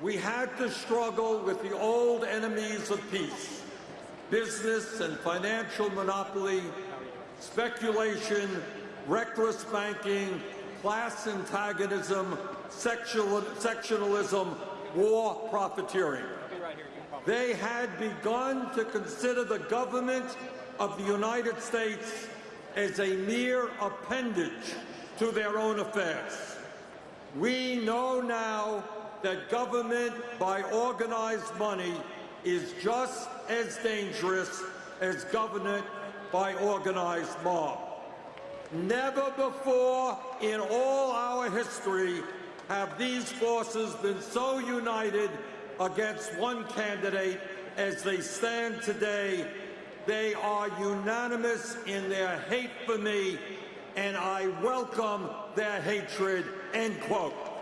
We had to struggle with the old enemies of peace, business and financial monopoly, speculation, reckless banking, class antagonism, sexual, sectionalism, war profiteering. They had begun to consider the government of the United States as a mere appendage to their own affairs. We know now that government by organized money is just as dangerous as government by organized mob. Never before in all our history have these forces been so united against one candidate as they stand today. They are unanimous in their hate for me, and I welcome their hatred, end quote.